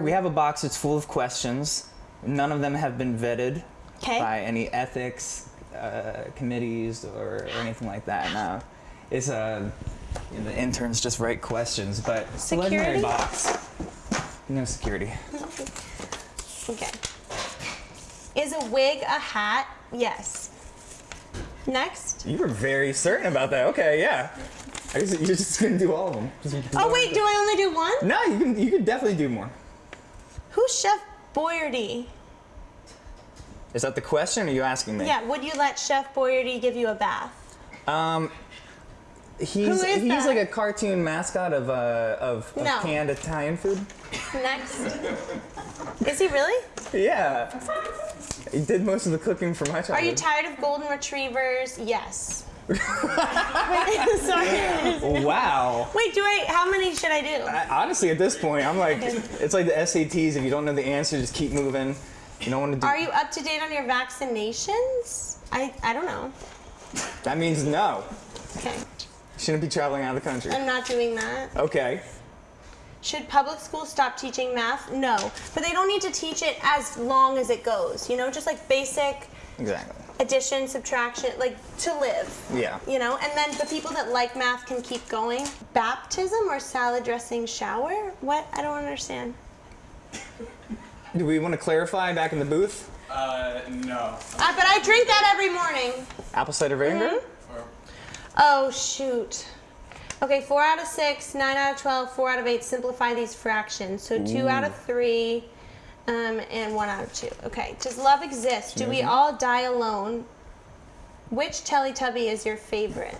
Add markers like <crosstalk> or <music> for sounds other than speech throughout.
We have a box that's full of questions. None of them have been vetted Okay. by any ethics uh, committees or, or anything like that. No, it's uh, you know, the interns just write questions, but a legendary Security? box. No security. Okay. Is a wig a hat? Yes. Next. You were very certain about that. Okay, yeah. I guess you're just gonna do all of them. Just- Oh wait, do I only do one? No, you can. You can definitely do more. Who's Chef Boyardee? Is that the question? Or are you asking me? Yeah, would you let Chef Boyardee give you a bath? Um, he's Who is he's that? like a cartoon mascot of uh of, of No. canned Italian food. Next. Is he really? Yeah. He did most of the cooking for my childhood. Are you tired of golden retrievers? Yes. Wait, <laughs> sorry. Wow. Wait, do I? How many should I do? I, honestly, at this point, I'm like, it's like the SATs. If you don't know the answer, just keep moving. You don't want to do. Are you up to date on your vaccinations? I I don't know. That means no. Okay, Shouldn't be traveling out of the country. I'm not doing that. Okay. Should public schools stop teaching math? No, but they don't need to teach it as long as it goes. You know, just like basic Exactly. Addition, subtraction, like to live. Yeah. You know, and then the people that like math can keep going. Baptism or salad dressing shower? What? I don't understand. Do we want to clarify back in the booth? Uh, no. Uh, but I drink that every morning. Apple cider vinegar. Mm-hmm. Oh, shoot. Okay, four out of six, nine out of 12, four out of eight. Simplify these fractions. So two out of three, um, and one out of two. Okay, does love exist? Do we all die alone? Which Teletubby is your favorite?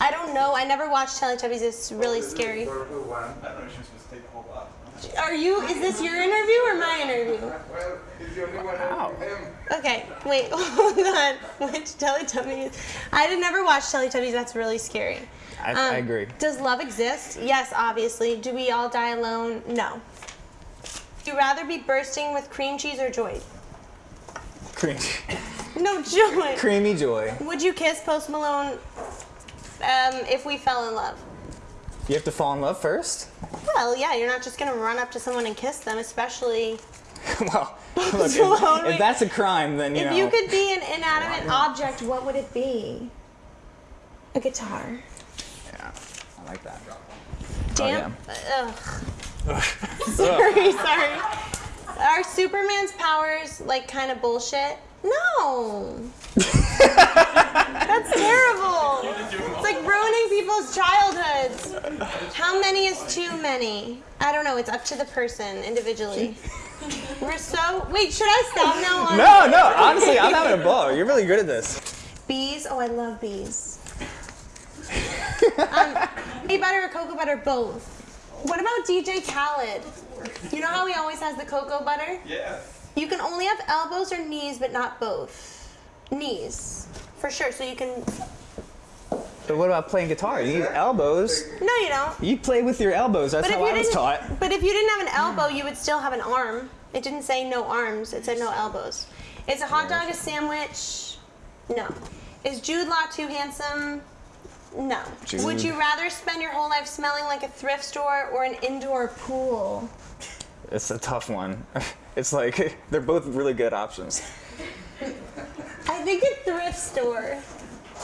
I don't know. I never watched Teletubbies. It's really scary. purple one. I don't know if she's supposed to take the whole box. Are you, is this your interview or my interview? Well, he's the only one Wow. with him. Okay, wait, <laughs> hold on. Which Teletubbies? I did never watch Teletubbies. That's really scary. I, I Um, agree. Does love exist? Yes, obviously. Do we all die alone? No. Would you rather be bursting with cream cheese or joy? Cream, No, joy. creamy joy. Would you kiss Post Malone um, if we fell in love? You have to fall in love first. Well, yeah, you're not just gonna run up to someone and kiss them, especially <laughs> well, look, if, Malone, if that's a crime, then you if know. you could be an inanimate object, what would it be? A guitar. Yeah, I like that. Damn. Oh, Ugh. <laughs> sorry, sorry. Are Superman's powers like kind of bullshit? No. That's terrible. It's like ruining people's childhoods. How many is too many? I don't know. It's up to the person individually. We're so. Wait, should I stop now? On No, no. Honestly, I'm having a ball. You're really good at this. Bees? Oh, I love bees. um, honey butter or cocoa butter, both. What about DJ Khaled? You know how he always has the cocoa butter? Yeah. You can only have elbows or knees, but not both. Knees, for sure. So you can. But what about playing guitar? You need elbows. No, you don't. You play with your elbows. That's But how I was taught. but if you didn't have an elbow, you would still have an arm. It didn't say no arms. It said no elbows. Is a hot dog a sandwich? No. Is Jude Law too handsome? No. Would you rather spend your whole life smelling like a thrift store or an indoor pool? It's a tough one. <laughs> It's like <laughs> they're both really good options. I think a thrift store.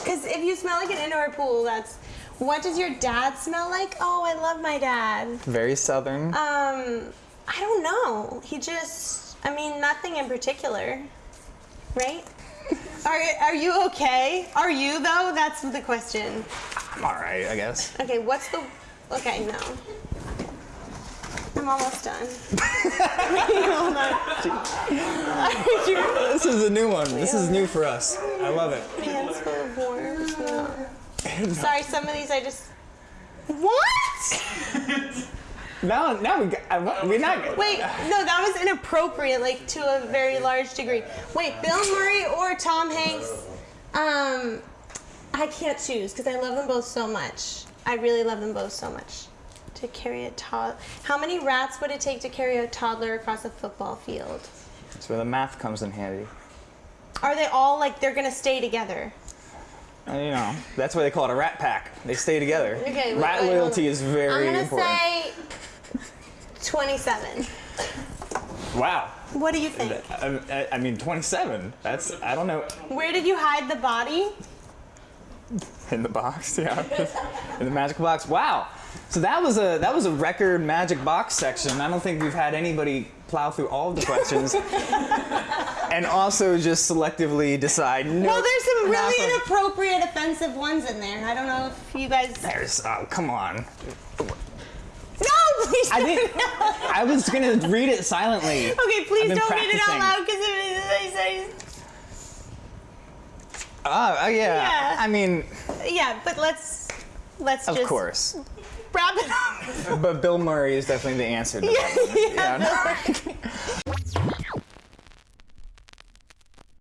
Because if you smell like an indoor pool, that's. What does your dad smell like? Oh, I love my dad. Very southern. Um, I don't know. He just, I mean, nothing in particular, right? Are, are you okay? Are you though? That's the question. I'm all right, I guess. Okay, what's the? Okay, no. I'm almost done. Hold on. This is a new one. This is new for us. I love it. hands full of worms? No. Sorry, some of these I just. What? <laughs> Now, now we got, I, wa- we're not. Wait, no, that was inappropriate, like to a very large degree. Wait, Bill Murray or Tom Hanks? Um, I can't choose because I love them both so much. I really love them both so much. To carry a toddler, how many rats would it take to carry a toddler across a football field? That's where the math comes in handy. Are they all like they're gonna stay together? Uh, You know, that's why they call it a rat pack. They stay together. Okay, rat wait, hold loyalty on. is very I'm gonna important. say 27. Wow. What do you think? I, I- I mean, 27. That's I don't know. Where did you hide the body? In the box, <laughs> yeah. In the magic box. Wow. So that was a that was a record magic box section. I don't think we've had anybody plow through all of the questions <laughs> and also just selectively decide. No, Well, there's some really inappropriate, offensive ones in there. I don't know if you guys. There's oh come on. I didn't. <laughs> I was gonna read it silently. Okay, please don't read it out loud because it Ah, uh, yeah. Yeah. I mean, yeah, but let's let's of course. wrap it up. But Bill Murray is definitely the answer to that. <laughs> one. yeah,